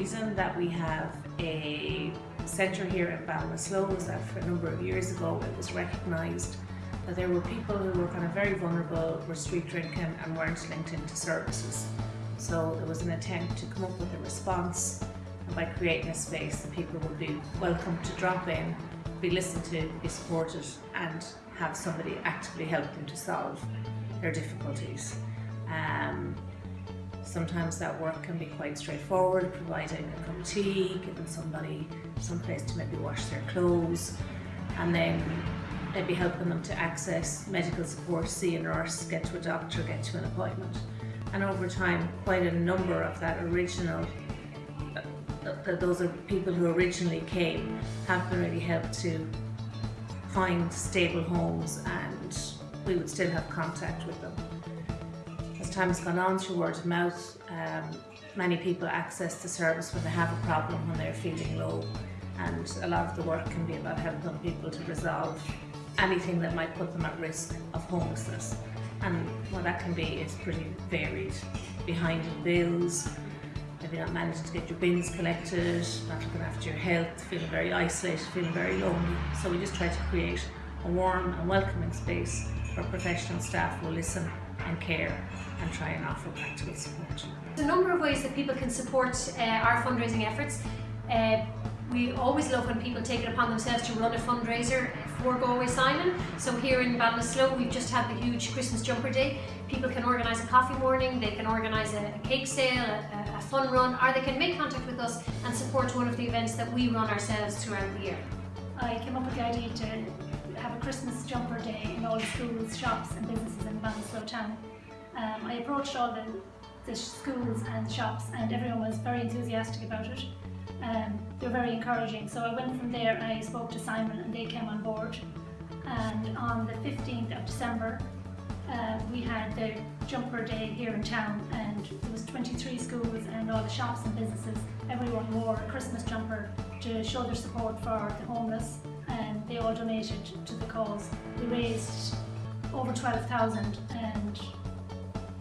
The reason that we have a centre here in Ballinasloe is that for a number of years ago it was recognised that there were people who were kind of very vulnerable, were street drinking and weren't linked into services. So there was an attempt to come up with a response and by creating a space that people would be welcome to drop in, be listened to, be supported and have somebody actively help them to solve their difficulties. Sometimes that work can be quite straightforward, providing a cup of tea, giving somebody some place to maybe wash their clothes, and then maybe helping them to access medical support, see a nurse, get to a doctor, get to an appointment. And over time, quite a number of that original, uh, those are people who originally came, have been really helped to find stable homes and we would still have contact with them. As time has gone on through word of mouth, um, many people access the service when they have a problem, when they're feeling low and a lot of the work can be about helping people to resolve anything that might put them at risk of homelessness. And what that can be is pretty varied. Behind in bills, maybe not managing to get your bins collected, not looking after your health, feeling very isolated, feeling very lonely. So we just try to create a warm and welcoming space where professional staff will listen and care and try and offer practical support. There's a number of ways that people can support uh, our fundraising efforts. Uh, we always love when people take it upon themselves to run a fundraiser for Galway Simon. So here in Ballinasloe we've just had the huge Christmas jumper day. People can organise a coffee morning, they can organise a, a cake sale, a, a fun run, or they can make contact with us and support one of the events that we run ourselves throughout the year. I came up with the idea to have a Christmas jumper day in all the schools, shops and businesses in Ballinasloe town. Um, I approached all the, the schools and shops and everyone was very enthusiastic about it um, they were very encouraging. So I went from there and I spoke to Simon and they came on board. And on the 15th of December, uh, we had the jumper day here in town and there was 23 schools and all the shops and businesses. Everyone wore a Christmas jumper to show their support for the homeless they all donated to the cause. We raised over 12,000 and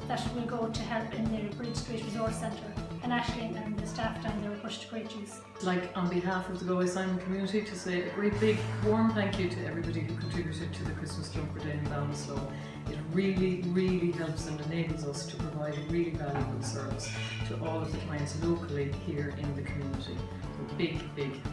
that will go to help in the Bridge Street Resource Centre and Ashling and the staff down there pushed to great use. Like on behalf of the Galway Simon community to say a great big warm thank you to everybody who contributed to the Christmas Jumper Day in Ballinasloe. It really, really helps and enables us to provide a really valuable service to all of the clients locally here in the community. Big, big